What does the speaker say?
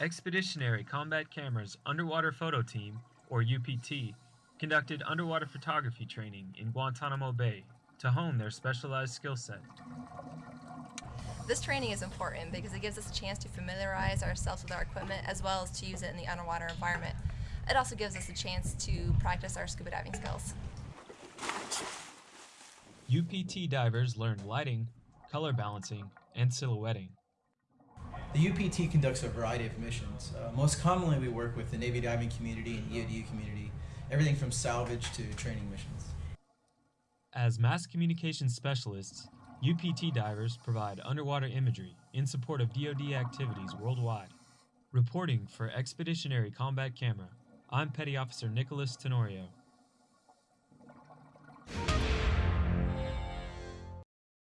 Expeditionary Combat Camera's Underwater Photo Team, or UPT, conducted underwater photography training in Guantanamo Bay to hone their specialized skill set. This training is important because it gives us a chance to familiarize ourselves with our equipment as well as to use it in the underwater environment. It also gives us a chance to practice our scuba diving skills. UPT divers learn lighting, color balancing, and silhouetting. The UPT conducts a variety of missions. Uh, most commonly, we work with the Navy diving community and EOD community, everything from salvage to training missions. As mass communication specialists, UPT divers provide underwater imagery in support of DoD activities worldwide. Reporting for Expeditionary Combat Camera, I'm Petty Officer Nicholas Tenorio.